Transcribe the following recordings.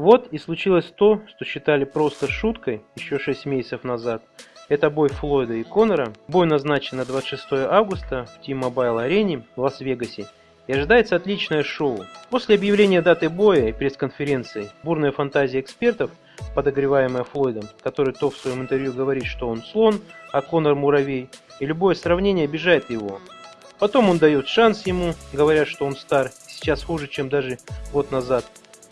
Вот и случилось то, что считали просто шуткой еще 6 месяцев назад. Это бой Флойда и Конора. Бой назначен на 26 августа в T-Mobile арене в Лас-Вегасе. И ожидается отличное шоу. После объявления даты боя и пресс-конференции бурная фантазия экспертов, подогреваемая Флойдом, который то в своем интервью говорит, что он слон, а Конор муравей, и любое сравнение обижает его. Потом он дает шанс ему, говоря, что он стар, сейчас хуже, чем даже год назад.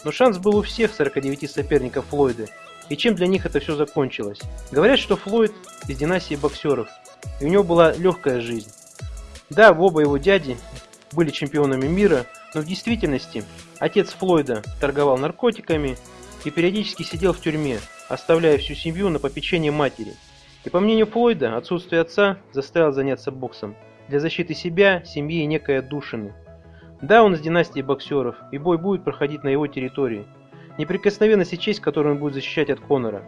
Но шанс был у всех 49 соперников Флойда. И чем для них это все закончилось? Говорят, что Флойд из династии боксеров, и у него была легкая жизнь. Да, оба его дяди были чемпионами мира, но в действительности отец Флойда торговал наркотиками и периодически сидел в тюрьме, оставляя всю семью на попечение матери. И по мнению Флойда, отсутствие отца заставило заняться боксом для защиты себя, семьи и некой отдушины. Да, он из династии боксеров, и бой будет проходить на его территории. Неприкосновенность и честь, которую он будет защищать от Конора.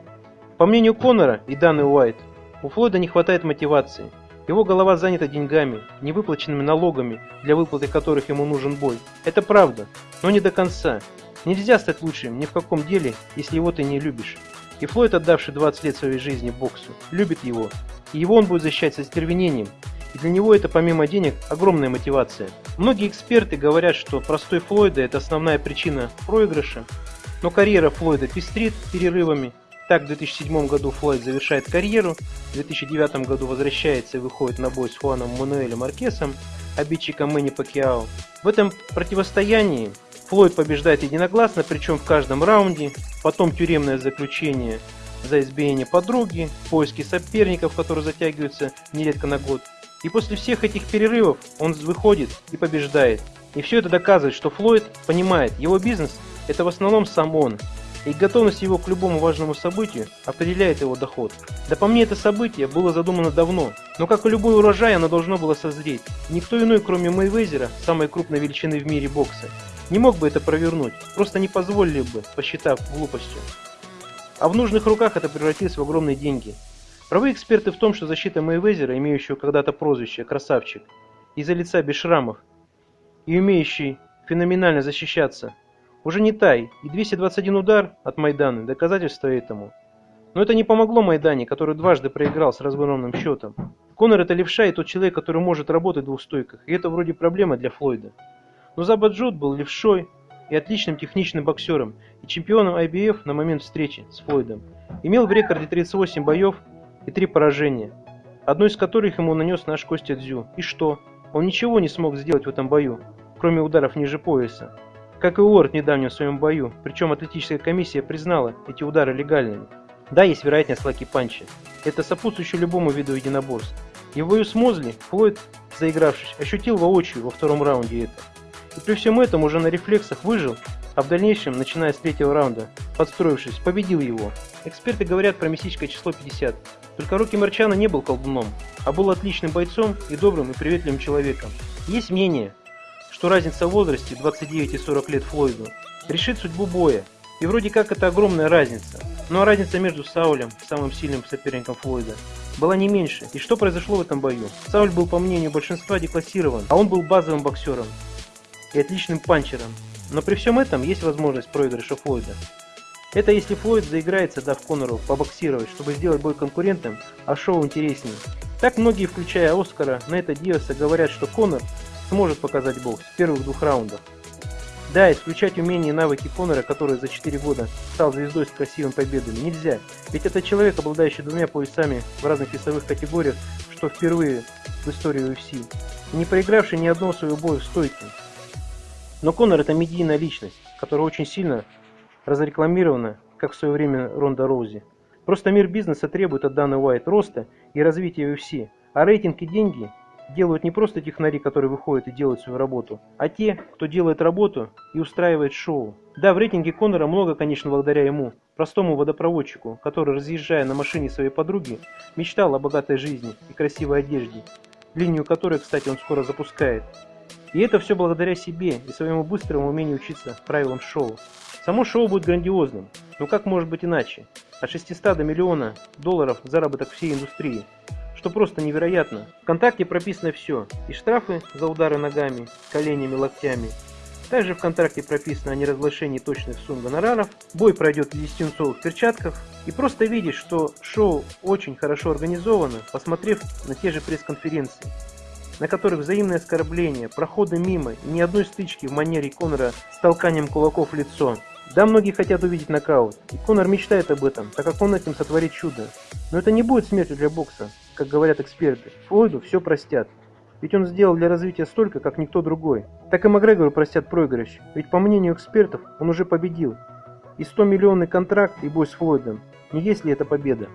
По мнению Конора и Даны Уайт, у Флойда не хватает мотивации. Его голова занята деньгами, невыплаченными налогами, для выплаты которых ему нужен бой. Это правда, но не до конца. Нельзя стать лучшим ни в каком деле, если его ты не любишь. И Флойд, отдавший 20 лет своей жизни боксу, любит его. И его он будет защищать со стервенением, и для него это помимо денег огромная мотивация. Многие эксперты говорят, что простой Флойда это основная причина проигрыша, но карьера Флойда пестрит перерывами. Так, в 2007 году Флойд завершает карьеру, в 2009 году возвращается и выходит на бой с Хуаном Мануэлем Маркесом, обидчиком Мэнни Пакиао. В этом противостоянии Флойд побеждает единогласно, причем в каждом раунде, потом тюремное заключение за избиение подруги, поиски соперников, которые затягиваются нередко на год, и после всех этих перерывов он выходит и побеждает. И все это доказывает, что Флойд понимает, его бизнес – это в основном сам он. И готовность его к любому важному событию определяет его доход. Да по мне это событие было задумано давно, но как и любой урожай оно должно было созреть. Никто иной, кроме Мэйвезера, самой крупной величины в мире бокса, не мог бы это провернуть, просто не позволили бы, посчитав глупостью. А в нужных руках это превратилось в огромные деньги. Правы эксперты в том, что защита Мэйвезера, имеющего когда-то прозвище «красавчик», из-за лица без шрамов и умеющий феноменально защищаться, уже не тай, и 221 удар от Майдана – доказательство этому. Но это не помогло Майдане, который дважды проиграл с разгромным счетом. Конор это левша и тот человек, который может работать в двух стойках, и это вроде проблема для Флойда. Но Забаджут был левшой и отличным техничным боксером, и чемпионом IBF на момент встречи с Флойдом. Имел в рекорде 38 боев и три поражения, одно из которых ему нанес наш Костя Дзю. И что? Он ничего не смог сделать в этом бою, кроме ударов ниже пояса. Как и Уорд недавно в своем бою, причем атлетическая комиссия признала эти удары легальными. Да, есть вероятность лаки панчи. Это сопутствующее любому виду единоборств. И в бою с Мозли Флойд, заигравшись, ощутил воочию во втором раунде это. И при всем этом уже на рефлексах выжил а в дальнейшем, начиная с третьего раунда, подстроившись, победил его. Эксперты говорят про мистическое число 50. Только Рокки Марчана не был колдуном, а был отличным бойцом и добрым и приветливым человеком. Есть мнение, что разница в возрасте 29 и 40 лет Флойду решит судьбу боя. И вроде как это огромная разница. Но разница между Саулем, самым сильным соперником Флойда, была не меньше. И что произошло в этом бою? Сауль был, по мнению большинства, деклассирован, а он был базовым боксером и отличным панчером. Но при всем этом есть возможность проигрыша Флойда. Это если Флойд заиграется, дав Конору побоксировать, чтобы сделать бой конкурентным, а шоу интереснее. Так многие, включая Оскара, на это Диоса говорят, что Конор сможет показать бокс в первых двух раундах. Да, исключать умения и навыки Конора, который за 4 года стал звездой с красивыми победами, нельзя. Ведь это человек, обладающий двумя поясами в разных весовых категориях, что впервые в истории UFC. Не проигравший ни одного своего боя в стойке. Но Конор это медийная личность, которая очень сильно разрекламирована, как в свое время Ронда Роузи. Просто мир бизнеса требует от Даны Уайт роста и развития UFC, а рейтинг и деньги делают не просто технари, которые выходят и делают свою работу, а те, кто делает работу и устраивает шоу. Да, в рейтинге Конора много, конечно, благодаря ему, простому водопроводчику, который, разъезжая на машине своей подруги, мечтал о богатой жизни и красивой одежде, линию которой, кстати, он скоро запускает. И это все благодаря себе и своему быстрому умению учиться правилам шоу. Само шоу будет грандиозным, но как может быть иначе? От 600 до миллиона долларов заработок всей индустрии, что просто невероятно. В контакте прописано все, и штрафы за удары ногами, коленями, локтями, Также в контракте прописано о неразглашении точных сумм гонораров. Бой пройдет в десятинцовых перчатках. И просто видишь, что шоу очень хорошо организовано, посмотрев на те же пресс-конференции на которых взаимные оскорбления, проходы мимо ни одной стычки в манере Конора с толканием кулаков в лицо. Да, многие хотят увидеть нокаут, и Конор мечтает об этом, так как он этим сотворит чудо. Но это не будет смертью для бокса, как говорят эксперты. Флойду все простят. Ведь он сделал для развития столько, как никто другой. Так и Макгрегору простят проигрыш, ведь по мнению экспертов он уже победил. И 100 миллионный контракт и бой с Флойдом. Не есть ли это победа?